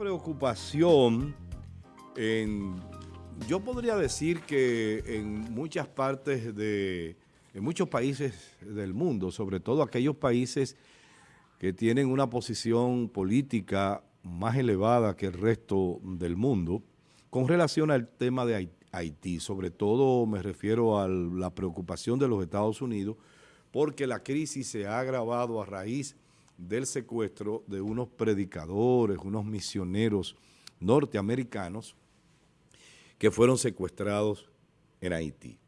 preocupación en, yo podría decir que en muchas partes de, en muchos países del mundo, sobre todo aquellos países que tienen una posición política más elevada que el resto del mundo, con relación al tema de Haití. Sobre todo me refiero a la preocupación de los Estados Unidos, porque la crisis se ha agravado a raíz del secuestro de unos predicadores, unos misioneros norteamericanos que fueron secuestrados en Haití.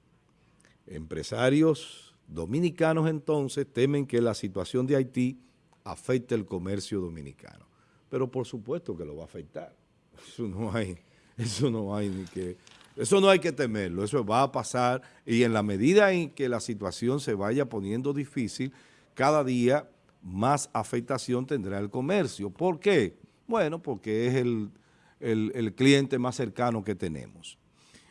Empresarios dominicanos entonces temen que la situación de Haití afecte el comercio dominicano. Pero por supuesto que lo va a afectar. Eso no hay, eso no hay ni que... Eso no hay que temerlo, eso va a pasar y en la medida en que la situación se vaya poniendo difícil, cada día más afectación tendrá el comercio. ¿Por qué? Bueno, porque es el, el, cliente más cercano que tenemos.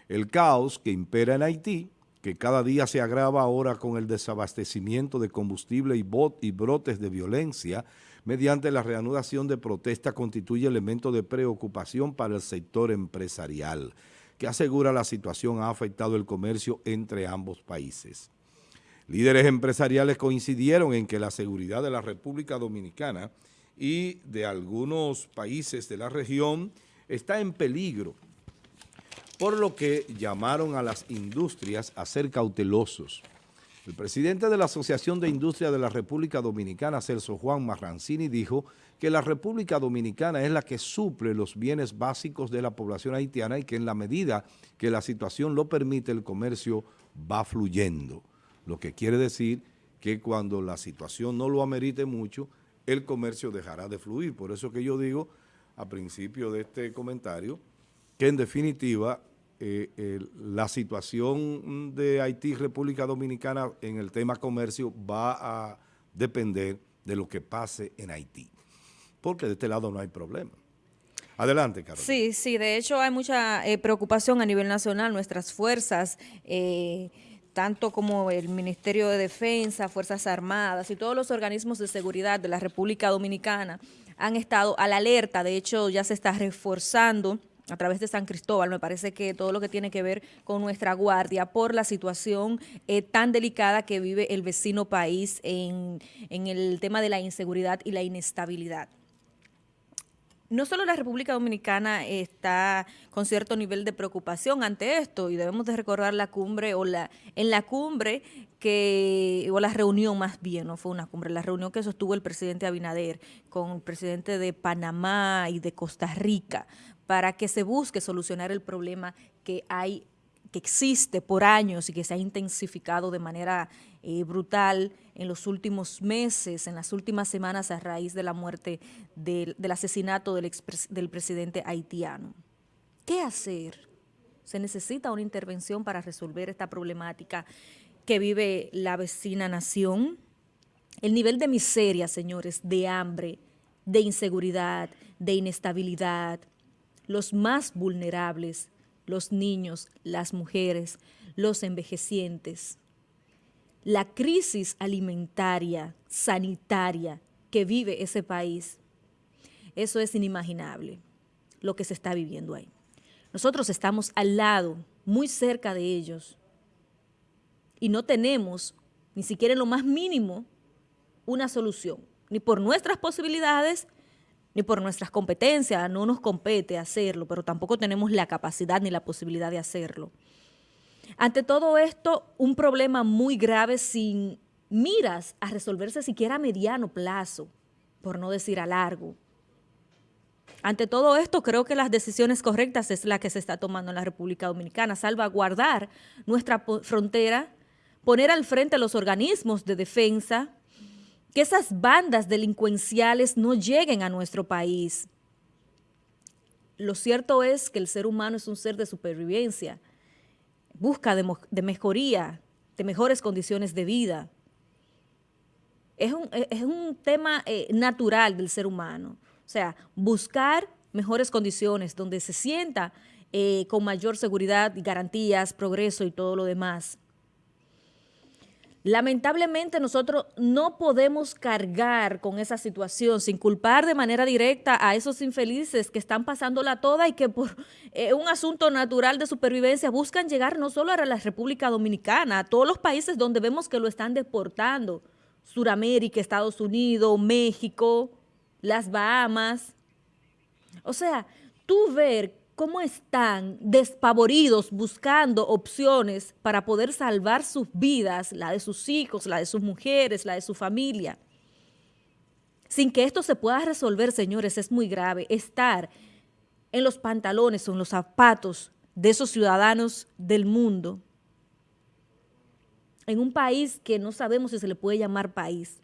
El caos que impera en Haití, que cada día se agrava ahora con el desabastecimiento de combustible y, y brotes de violencia, mediante la reanudación de protesta constituye elemento de preocupación para el sector empresarial, que asegura la situación ha afectado el comercio entre ambos países. Líderes empresariales coincidieron en que la seguridad de la República Dominicana y de algunos países de la región está en peligro, por lo que llamaron a las industrias a ser cautelosos. El presidente de la Asociación de Industria de la República Dominicana, Celso Juan Marrancini, dijo que la República Dominicana es la que suple los bienes básicos de la población haitiana y que en la medida que la situación lo permite, el comercio va fluyendo lo que quiere decir que cuando la situación no lo amerite mucho, el comercio dejará de fluir. Por eso que yo digo a principio de este comentario que en definitiva eh, la situación de Haití República Dominicana en el tema comercio va a depender de lo que pase en Haití, porque de este lado no hay problema. Adelante, Carlos. Sí, sí, de hecho hay mucha eh, preocupación a nivel nacional, nuestras fuerzas... Eh, tanto como el Ministerio de Defensa, Fuerzas Armadas y todos los organismos de seguridad de la República Dominicana han estado a la alerta, de hecho ya se está reforzando a través de San Cristóbal, me parece que todo lo que tiene que ver con nuestra guardia por la situación eh, tan delicada que vive el vecino país en, en el tema de la inseguridad y la inestabilidad no solo la República Dominicana está con cierto nivel de preocupación ante esto y debemos de recordar la cumbre o la en la cumbre que, o la reunión más bien, no fue una cumbre, la reunión que sostuvo el presidente Abinader con el presidente de Panamá y de Costa Rica para que se busque solucionar el problema que hay que existe por años y que se ha intensificado de manera eh, brutal en los últimos meses, en las últimas semanas a raíz de la muerte del, asesinato del, del presidente haitiano. ¿Qué hacer? Se necesita una intervención para resolver esta problemática que vive la vecina nación. El nivel de miseria, señores, de hambre, de inseguridad, de inestabilidad, los más vulnerables los niños, las mujeres, los envejecientes. La crisis alimentaria, sanitaria que vive ese país, eso es inimaginable, lo que se está viviendo ahí. Nosotros estamos al lado, muy cerca de ellos, y no tenemos, ni siquiera en lo más mínimo, una solución, ni por nuestras posibilidades, ni por nuestras competencias, no nos compete hacerlo, pero tampoco tenemos la capacidad ni la posibilidad de hacerlo. Ante todo esto, un problema muy grave sin miras a resolverse siquiera a mediano plazo, por no decir a largo. Ante todo esto, creo que las decisiones correctas es la que se está tomando en la República Dominicana, salvaguardar nuestra frontera, poner al frente los organismos de defensa, que esas bandas delincuenciales no lleguen a nuestro país. Lo cierto es que el ser humano es un ser de supervivencia, busca de, mejoría, de mejores condiciones de vida. Es un, tema eh, natural del ser humano, o sea, buscar mejores condiciones donde se sienta eh, con mayor seguridad y garantías, progreso y todo lo demás. Lamentablemente nosotros no podemos cargar con esa situación sin culpar de manera directa a esos infelices que están pasándola toda y que por eh, un asunto natural de supervivencia buscan llegar no solo a la República Dominicana, a todos los países donde vemos que lo están deportando, Suramérica, Estados Unidos, México, las Bahamas. O sea, tú ver cómo están despavoridos buscando opciones para poder salvar sus vidas, la de sus hijos, la de sus mujeres, la de su familia. Sin que esto se pueda resolver, señores, es muy grave. Estar en los pantalones o en los zapatos de esos ciudadanos del mundo, en un país que no sabemos si se le puede llamar país.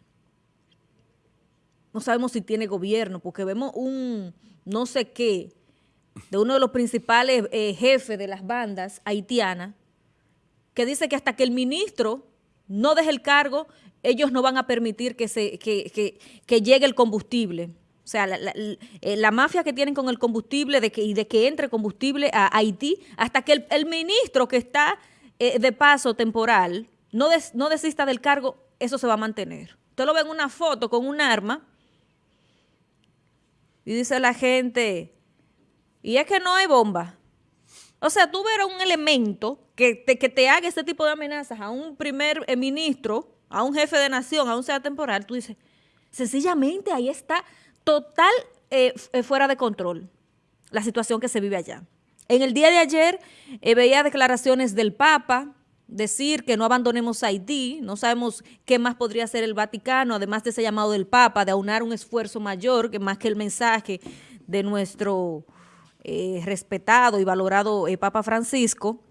No sabemos si tiene gobierno, porque vemos un no sé qué, de uno de los principales eh, jefes de las bandas haitianas, que dice que hasta que el ministro no deje el cargo, ellos no van a permitir que, se, que, llegue el combustible. O sea, eh, la, mafia que tienen con el combustible de que, y de que entre combustible a Haití, hasta que el, ministro que está eh, de paso temporal no, no desista del cargo, eso se va a mantener. Usted lo ve en una foto con un arma y dice la gente, y es que no hay bomba. O sea, tú ver un elemento que te, que te haga ese tipo de amenazas a un primer eh, ministro, a un jefe de nación, a un sea temporal, tú dices, sencillamente ahí está total eh, eh, fuera de control la situación que se vive allá. En el día de ayer veía declaraciones del Papa, decir que no abandonemos Haití, no sabemos qué más podría hacer el Vaticano, además de ese llamado del Papa, de aunar un esfuerzo mayor, que más que el mensaje de nuestro eh, respetado y valorado eh, Papa Francisco.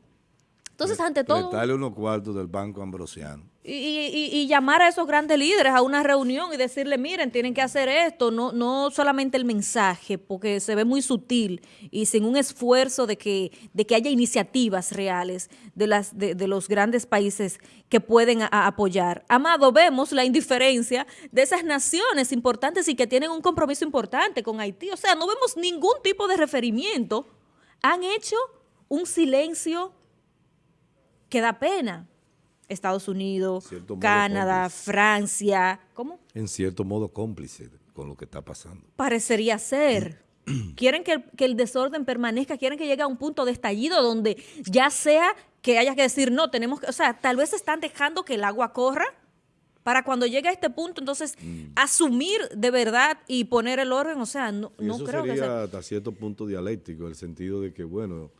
Entonces, ante todo... Dale unos cuartos del Banco Ambrosiano. Y, llamar a esos grandes líderes a una reunión y decirle, miren, tienen que hacer esto, no, no solamente el mensaje, porque se ve muy sutil y sin un esfuerzo de que, de que haya iniciativas reales de, las, de, los grandes países que pueden apoyar. Amado, vemos la indiferencia de esas naciones importantes y que tienen un compromiso importante con Haití. O sea, no vemos ningún tipo de referimiento. Han hecho un silencio que da pena. Estados Unidos, Canadá, Francia. ¿Cómo? En cierto modo cómplice con lo que está pasando. Parecería ser. quieren que el, desorden permanezca, quieren que llegue a un punto de estallido donde ya sea que haya que decir, no, tenemos que, o sea, tal vez están dejando que el agua corra para cuando llegue a este punto, entonces, mm. asumir de verdad y poner el orden, o sea, no, no eso creo sería que sea... hasta cierto punto dialéctico, el sentido de que, bueno,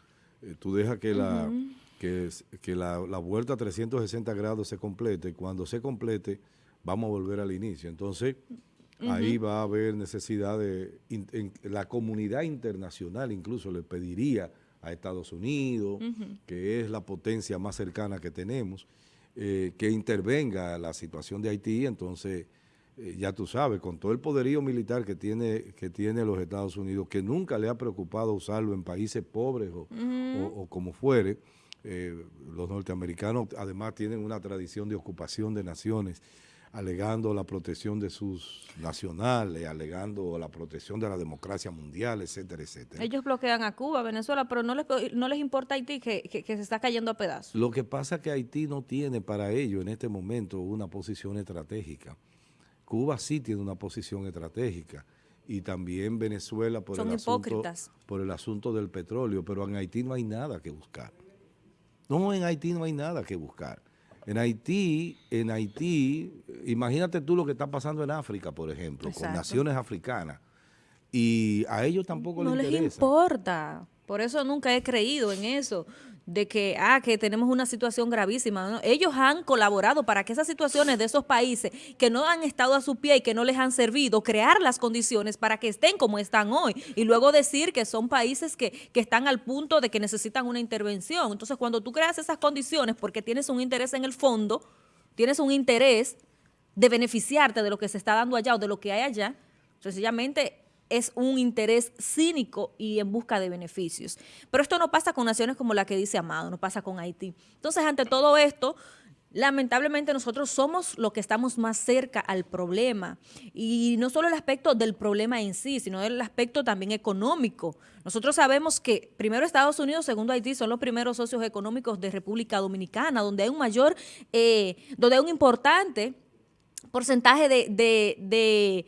eh, tú dejas que la que, que la, vuelta a 360 grados se complete. Cuando se complete, vamos a volver al inicio. Entonces, ahí va a haber necesidad de... la comunidad internacional incluso le pediría a Estados Unidos, que es la potencia más cercana que tenemos, eh, que intervenga la situación de Haití. Entonces, eh, ya tú sabes, con todo el poderío militar que tiene, que tiene los Estados Unidos, que nunca le ha preocupado usarlo en países pobres o, o como fuere, eh, los norteamericanos además tienen una tradición de ocupación de naciones, alegando la protección de sus nacionales, alegando la protección de la democracia mundial, etcétera, etcétera. Ellos bloquean a Cuba, Venezuela, pero no les, no les importa Haití que, que, se está cayendo a pedazos. Lo que pasa es que Haití no tiene para ello en este momento una posición estratégica. Cuba sí tiene una posición estratégica y también Venezuela por, el asunto, por el asunto del petróleo, pero en Haití no hay nada que buscar. No, en Haití no hay nada que buscar. En Haití, en Haití, imagínate tú lo que está pasando en África, por ejemplo, con naciones africanas. Y a ellos tampoco les interesa. No les importa. Por eso nunca he creído en eso de que, ah, que tenemos una situación gravísima. Ellos han colaborado para que esas situaciones de esos países que no han estado a su pie y que no les han servido, crear las condiciones para que estén como están hoy. Y luego decir que son países que, que están al punto de que necesitan una intervención. Entonces, cuando tú creas esas condiciones porque tienes un interés en el fondo, tienes un interés de beneficiarte de lo que se está dando allá o de lo que hay allá, sencillamente es un interés cínico y en busca de beneficios. Pero esto no pasa con naciones como la que dice Amado, no pasa con Haití. Entonces, ante todo esto, lamentablemente nosotros somos los que estamos más cerca al problema. Y no solo el aspecto del problema en sí, sino el aspecto también económico. Nosotros sabemos que primero Estados Unidos, segundo Haití, son los primeros socios económicos de República Dominicana, donde hay un mayor, eh, donde hay un importante porcentaje de,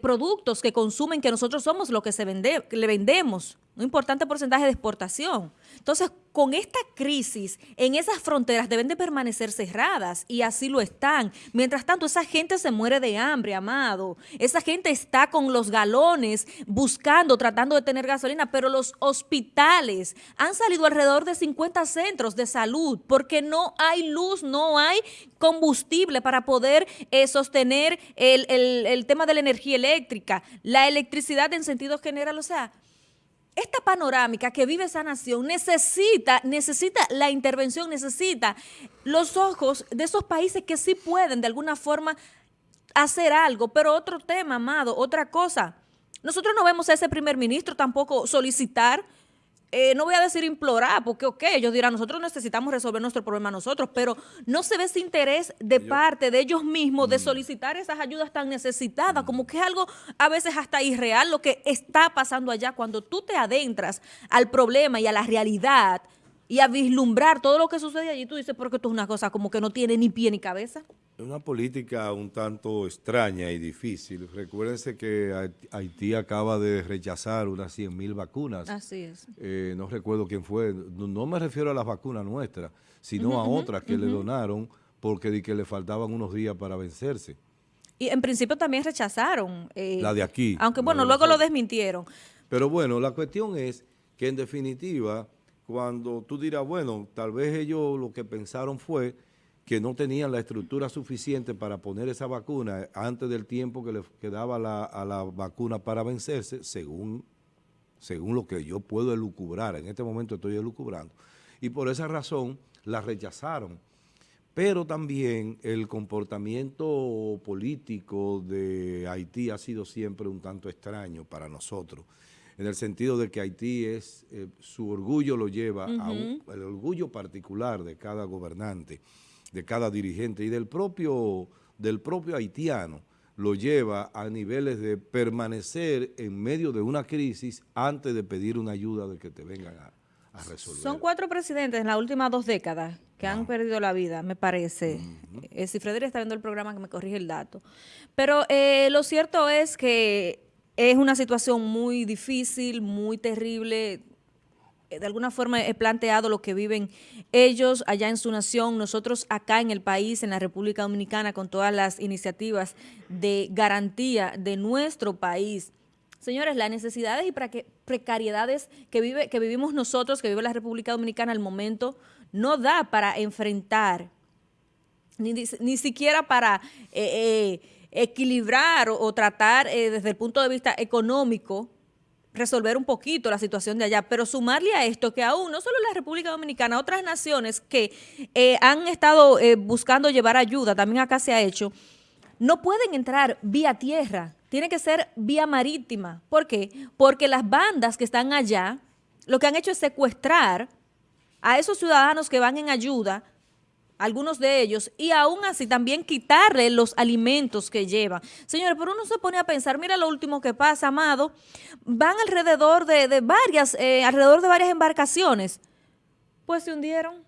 productos que consumen que nosotros somos los que se vende, le vendemos un importante porcentaje de exportación. Entonces, con esta crisis, en esas fronteras deben de permanecer cerradas y así lo están. Mientras tanto, esa gente se muere de hambre, amado. Esa gente está con los galones buscando, tratando de tener gasolina, pero los hospitales han salido alrededor de 50 centros de salud porque no hay luz, no hay combustible para poder eh, sostener el, el tema de la energía eléctrica, la electricidad en sentido general, o sea, esta panorámica que vive esa nación necesita, necesita la intervención, necesita los ojos de esos países que sí pueden de alguna forma hacer algo. Pero otro tema, amado, otra cosa. Nosotros no vemos a ese primer ministro tampoco solicitar eh, no voy a decir implorar, porque ok, ellos dirán, nosotros necesitamos resolver nuestro problema nosotros, pero no se ve ese interés de parte de ellos mismos de mm. solicitar esas ayudas tan necesitadas, como que es algo a veces hasta irreal lo que está pasando allá. Cuando tú te adentras al problema y a la realidad y a vislumbrar todo lo que sucede allí, tú dices, porque esto es una cosa como que no tiene ni pie ni cabeza. Es una política un tanto extraña y difícil. Recuérdense que Haití acaba de rechazar unas 100 mil vacunas. Así es. Eh, no recuerdo quién fue. No, me refiero a las vacunas nuestras, sino a otras que le donaron porque que le faltaban unos días para vencerse. Y en principio también rechazaron. Eh, la de aquí. Aunque bueno, luego lo desmintieron. Pero bueno, la cuestión es que en definitiva, cuando tú dirás, bueno, tal vez ellos lo que pensaron fue que no tenían la estructura suficiente para poner esa vacuna antes del tiempo que le quedaba a la vacuna para vencerse, según, según lo que yo puedo elucubrar. En este momento estoy elucubrando. Y por esa razón la rechazaron. Pero también el comportamiento político de Haití ha sido siempre un tanto extraño para nosotros en el sentido de que Haití es, eh, su orgullo lo lleva a el orgullo particular de cada gobernante de cada dirigente y del propio, del propio haitiano lo lleva a niveles de permanecer en medio de una crisis antes de pedir una ayuda de que te vengan a, resolver. Son cuatro presidentes en las últimas dos décadas que han perdido la vida, me parece. Eh, si Frederick está viendo el programa, que me corrige el dato. Pero eh, lo cierto es que es una situación muy difícil, muy terrible, de alguna forma he planteado lo que viven ellos allá en su nación, nosotros acá en el país, en la República Dominicana, con todas las iniciativas de garantía de nuestro país. Señores, las necesidades y precariedades que, vive, que vivimos nosotros, que vive la República Dominicana al momento, no da para enfrentar, ni, siquiera para eh, eh, equilibrar o, tratar desde el punto de vista económico resolver un poquito la situación de allá, pero sumarle a esto que aún no solo la República Dominicana, otras naciones que eh, han estado eh, buscando llevar ayuda, también acá se ha hecho, no pueden entrar vía tierra, tiene que ser vía marítima. ¿Por qué? Porque las bandas que están allá, lo que han hecho es secuestrar a esos ciudadanos que van en ayuda, algunos de ellos, y aún así también quitarle los alimentos que llevan. Señores, pero uno se pone a pensar, mira lo último que pasa, Amado, van alrededor de, varias, eh, alrededor de varias embarcaciones, pues se hundieron.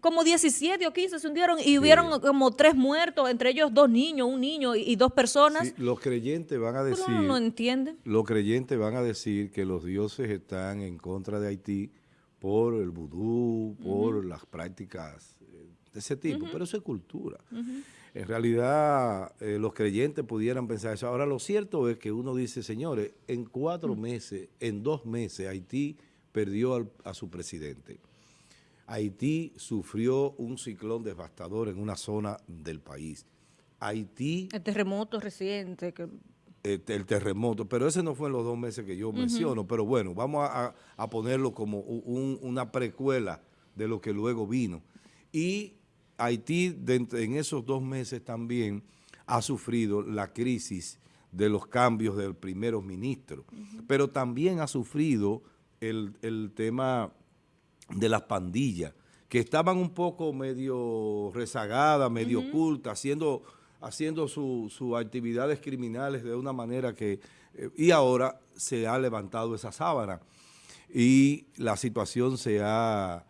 Como 17 o 15 se hundieron y hubieron como tres muertos, entre ellos dos niños, un niño y, dos personas. los creyentes van a decir... no entiende. Los creyentes van a decir que los dioses están en contra de Haití por el vudú, por las prácticas de ese tipo, pero eso es cultura. En realidad, eh, los creyentes pudieran pensar eso. Ahora, lo cierto es que uno dice, señores, en cuatro meses, en dos meses, Haití perdió a su presidente. Haití sufrió un ciclón devastador en una zona del país. Haití... El terremoto reciente. Que... El, terremoto, pero ese no fue en los dos meses que yo menciono, pero bueno, vamos a, ponerlo como una precuela de lo que luego vino. Y Haití en esos dos meses también ha sufrido la crisis de los cambios del primer ministro, pero también ha sufrido el, tema de las pandillas, que estaban un poco medio rezagadas, medio ocultas, haciendo, haciendo sus actividades criminales de una manera que... Eh, y ahora se ha levantado esa sábana. Y la situación se ha...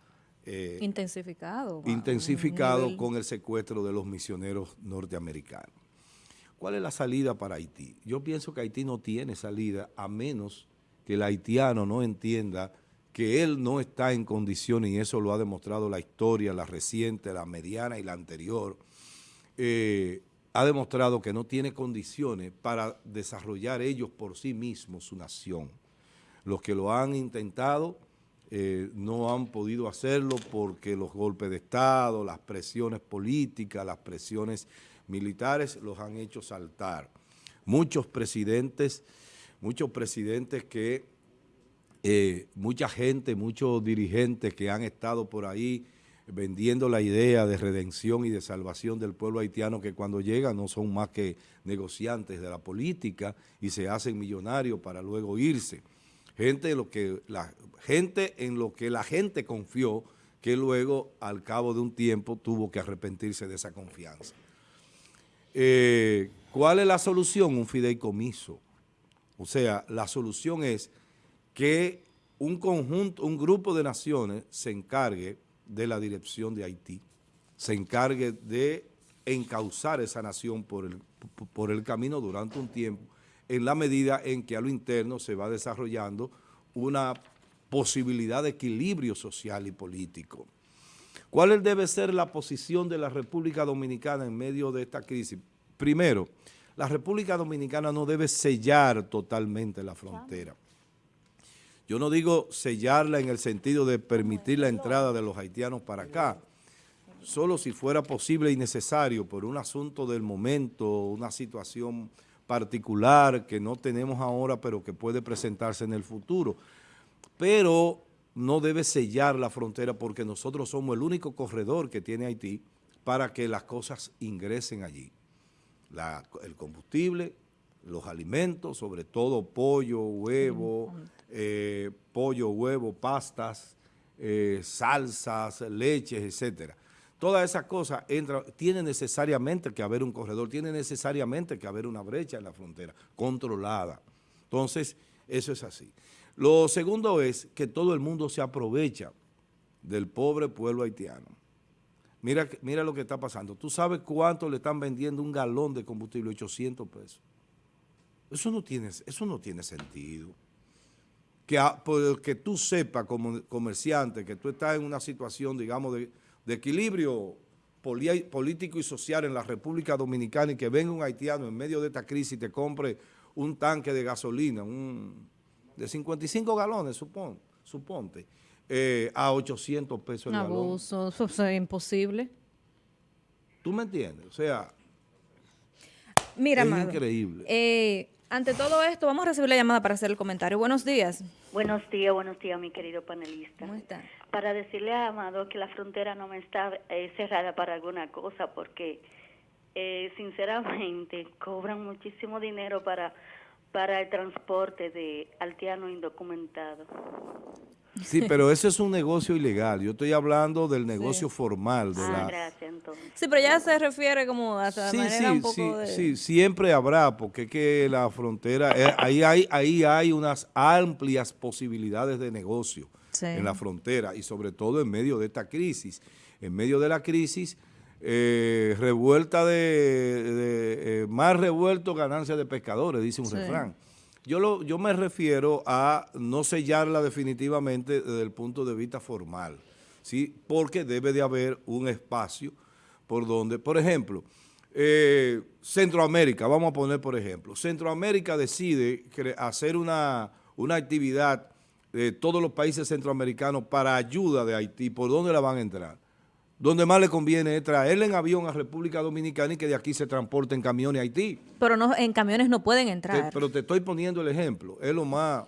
Eh, intensificado. Intensificado con el secuestro de los misioneros norteamericanos. ¿Cuál es la salida para Haití? Yo pienso que Haití no tiene salida a menos que el haitiano no entienda que él no está en condiciones, y eso lo ha demostrado la historia, la reciente, la mediana y la anterior, eh, ha demostrado que no tiene condiciones para desarrollar ellos por sí mismos su nación. Los que lo han intentado eh, no han podido hacerlo porque los golpes de Estado, las presiones políticas, las presiones militares los han hecho saltar. Muchos presidentes, muchos presidentes que eh, mucha gente, muchos dirigentes que han estado por ahí vendiendo la idea de redención y de salvación del pueblo haitiano que cuando llegan no son más que negociantes de la política y se hacen millonarios para luego irse. Gente en lo que la gente confió que luego al cabo de un tiempo tuvo que arrepentirse de esa confianza. Eh, ¿Cuál es la solución? Un fideicomiso. O sea, la solución es que un conjunto, un grupo de naciones se encargue de la dirección de Haití, se encargue de encauzar esa nación por el camino durante un tiempo, en la medida en que a lo interno se va desarrollando una posibilidad de equilibrio social y político. ¿Cuál debe ser la posición de la República Dominicana en medio de esta crisis? Primero, la República Dominicana no debe sellar totalmente la frontera. Yo no digo sellarla en el sentido de permitir la entrada de los haitianos para acá, solo si fuera posible y necesario por un asunto del momento, una situación particular que no tenemos ahora pero que puede presentarse en el futuro. Pero no debe sellar la frontera porque nosotros somos el único corredor que tiene Haití para que las cosas ingresen allí. el combustible, los alimentos, sobre todo pollo, huevo, eh, pollo, huevo, pastas, eh, salsas, leches, etcétera. Todas esas cosas entran, tiene necesariamente que haber un corredor, tiene necesariamente que haber una brecha en la frontera, controlada. Entonces, eso es así. Lo segundo es que todo el mundo se aprovecha del pobre pueblo haitiano. Mira, mira lo que está pasando. ¿Tú sabes cuánto le están vendiendo un galón de combustible? 800 pesos. Eso no tiene, eso no tiene sentido que, que tú sepas como comerciante que tú estás en una situación, digamos, de, equilibrio político y social en la República Dominicana y que venga un haitiano en medio de esta crisis y te compre un tanque de gasolina, un, de 55 galones, supon, suponte, eh, a 800 pesos el galón. Abuso, eso es imposible. ¿Tú me entiendes? O sea, Mira, es increíble. Eh, ante todo esto, vamos a recibir la llamada para hacer el comentario. Buenos días. Buenos días, buenos días, mi querido panelista. ¿Cómo está? Para decirle a Amado que la frontera no me está eh, cerrada para alguna cosa, porque eh, sinceramente cobran muchísimo dinero para, para el transporte de altiano indocumentado. Sí, pero eso es un negocio ilegal. Yo estoy hablando del negocio formal. De ah, gracias, entonces. Sí, pero ya se refiere como a sí, manera un poco sí, de... Sí, siempre habrá, porque es que la frontera, eh, ahí, hay, ahí hay unas amplias posibilidades de negocio en la frontera y sobre todo en medio de esta crisis. En medio de la crisis, eh, revuelta de, eh, más revuelto ganancia de pescadores, dice un refrán. Yo, lo, yo me refiero a no sellarla definitivamente desde el punto de vista formal, ¿sí? porque debe de haber un espacio por donde, por ejemplo, eh, Centroamérica, vamos a poner por ejemplo, Centroamérica decide hacer una, una actividad de todos los países centroamericanos para ayuda de Haití, ¿por dónde la van a entrar? Donde más le conviene es traerle en avión a República Dominicana y que de aquí se transporte en camiones a Haití. Pero no, en camiones no pueden entrar. pero te estoy poniendo el ejemplo, es lo más,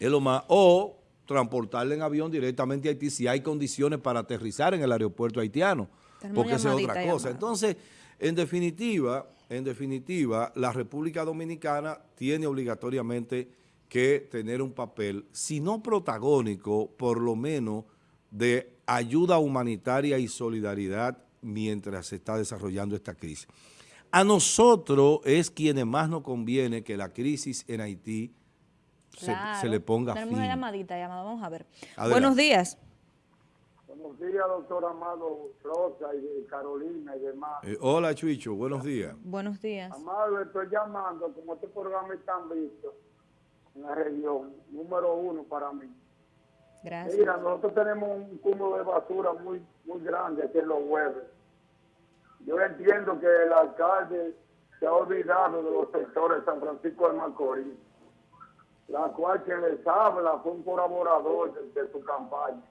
es lo más, o transportarle en avión directamente a Haití si hay condiciones para aterrizar en el aeropuerto haitiano, porque esa es otra cosa. Entonces, en definitiva, en definitiva, la República Dominicana tiene obligatoriamente que tener un papel, si no protagónico, por lo menos de ayuda humanitaria y solidaridad mientras se está desarrollando esta crisis. A nosotros es quienes más nos conviene que la crisis en Haití se, le ponga Tenemos fin. una llamadita, llamada, vamos a ver. Buenos días. Buenos días, doctor Amado Rosa y Carolina y demás. Eh, hola, Chuicho, buenos días. Buenos días. Amado, estoy llamando, como este programa está visto en la región, número uno para mí. Mira, nosotros tenemos un cúmulo de basura muy muy grande aquí en los jueves. Yo entiendo que el alcalde se ha olvidado de los sectores de San Francisco de Macorís, la cual quien les habla fue un colaborador de, su campaña.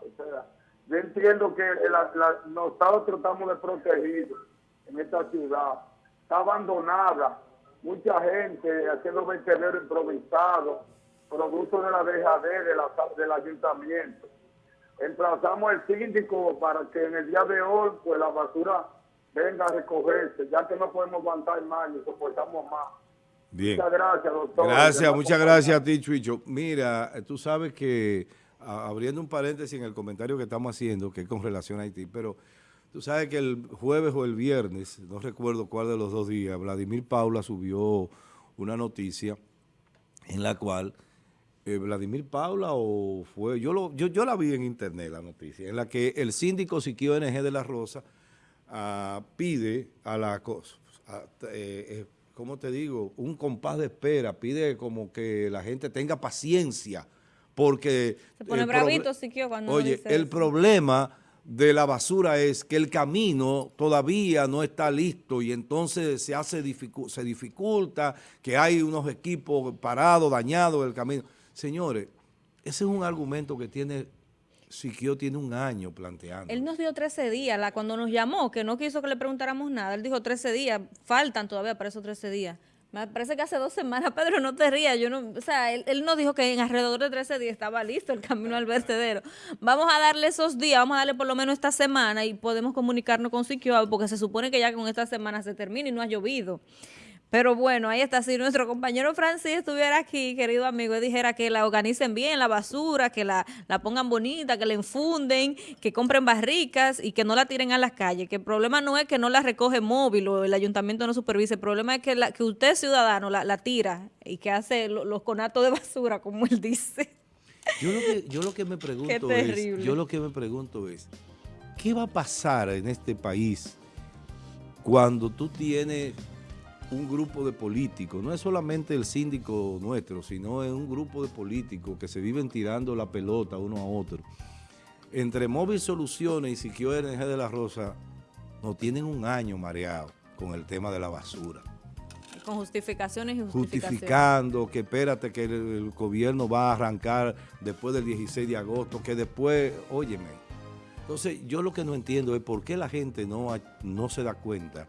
O sea, yo entiendo que la- la- nosotros estamos de protegidos en esta ciudad. Está abandonada. Mucha gente haciendo vertedero improvisado, producto de la dejadez de la- del ayuntamiento. Emplazamos al síndico para que en el día de hoy pues la basura venga a recogerse, ya que no podemos aguantar más ni soportamos más. Bien. Muchas gracias, doctor. Gracias, muchas gracias a ti, Chuicho. Mira, tú sabes que, abriendo un paréntesis en el comentario que estamos haciendo, que es con relación a Haití, pero tú sabes que el jueves o el viernes, no recuerdo cuál de los dos días, Vladimir Paula subió una noticia en la cual eh, Vladimir Paula o fue, yo, lo, yo, yo la vi en internet la noticia, en la que el síndico Siquio NG de la Rosa ah, pide a la a- eh, eh, ¿cómo te digo? Un compás de espera, pide como que la gente tenga paciencia, porque... Se pone bravito Siquio cuando Oye, dice el eso. problema de la basura es que el camino todavía no está listo y entonces se hace dificu- se dificulta, que hay unos equipos parados, dañados el camino. Señores, ese es un argumento que tiene, Siquio tiene un año planteando. Él nos dio 13 días, la, cuando nos llamó, que no quiso que le preguntáramos nada, él dijo 13 días, faltan todavía para esos 13 días. Me parece que hace dos semanas, Pedro, no te rías, yo no, o sea, él, él nos dijo que en alrededor de 13 días estaba listo el camino al vertedero. Vamos a darle esos días, vamos a darle por lo menos esta semana y podemos comunicarnos con Siquio, porque se supone que ya con esta semana se termina y no ha llovido. Pero bueno, ahí está. Si nuestro compañero Francis estuviera aquí, querido amigo, y dijera que la organicen bien, la basura, que la, la pongan bonita, que la infunden, que compren barricas y que no la tiren a las calles. Que el problema no es que no la recoge móvil o el ayuntamiento no supervise. El problema es que, la, que usted, ciudadano, la, la tira y que hace lo- los conatos de basura, como él dice. Yo lo que, yo lo que me pregunto es, yo lo que me pregunto es, ¿qué va a pasar en este país cuando tú tienes un grupo de políticos? No es solamente el síndico nuestro, sino es un grupo de políticos que se viven tirando la pelota uno a otro. Entre Móvil Soluciones y Siquio NG de la Rosa, no tienen un año mareado con el tema de la basura Con justificaciones y justificaciones. justificando que espérate que el, el gobierno va a arrancar después del 16 de agosto, que después, óyeme. Entonces, yo lo que no entiendo es por qué la gente no, no se da cuenta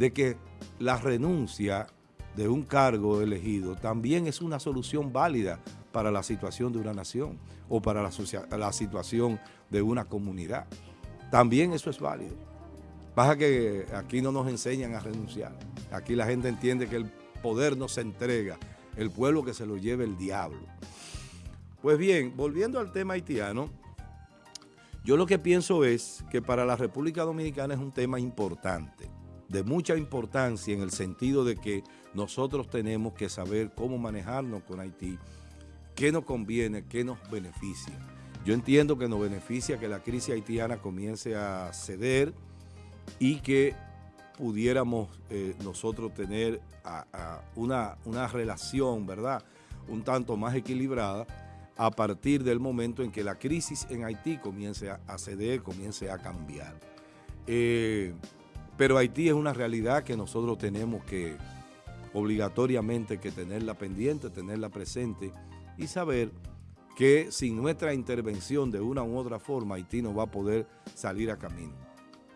de que la renuncia de un cargo elegido también es una solución válida para la situación de una nación o para la, la situación de una comunidad. También eso es válido. Pasa que aquí no nos enseñan a renunciar. Aquí la gente entiende que el poder no se entrega, el pueblo que se lo lleve el diablo. Pues bien, volviendo al tema haitiano, yo lo que pienso es que para la República Dominicana es un tema importante, de mucha importancia en el sentido de que nosotros tenemos que saber cómo manejarnos con Haití, qué nos conviene, qué nos beneficia. Yo entiendo que nos beneficia que la crisis haitiana comience a ceder y que pudiéramos eh, nosotros tener una, una relación, ¿verdad? Un tanto más equilibrada a partir del momento en que la crisis en Haití comience a, a ceder, comience a cambiar. Eh, pero Haití es una realidad que nosotros tenemos que obligatoriamente que tenerla pendiente, tenerla presente y saber que sin nuestra intervención de una u otra forma Haití no va a poder salir a camino.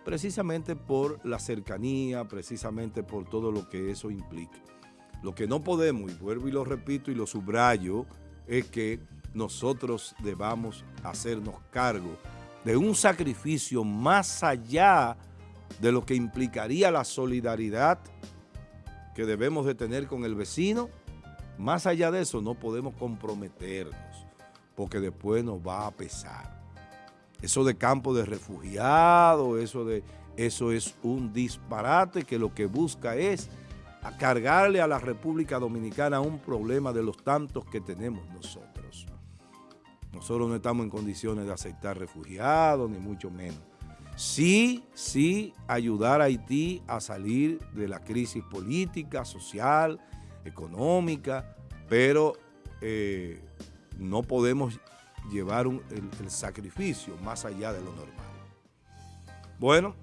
Precisamente por la cercanía, precisamente por todo lo que eso implica. Lo que no podemos, y vuelvo y lo repito y lo subrayo, es que nosotros debamos hacernos cargo de un sacrificio más allá de lo que implicaría la solidaridad que debemos de tener con el vecino. Más allá de eso no podemos comprometernos, porque después nos va a pesar. Eso de campo de refugiados, eso, de, eso es un disparate que lo que busca es cargarle a la República Dominicana un problema de los tantos que tenemos nosotros. Nosotros no estamos en condiciones de aceptar refugiados, ni mucho menos. Sí, sí, ayudar a Haití a salir de la crisis política, social, económica, pero eh, no podemos llevar el, el sacrificio más allá de lo normal. Bueno,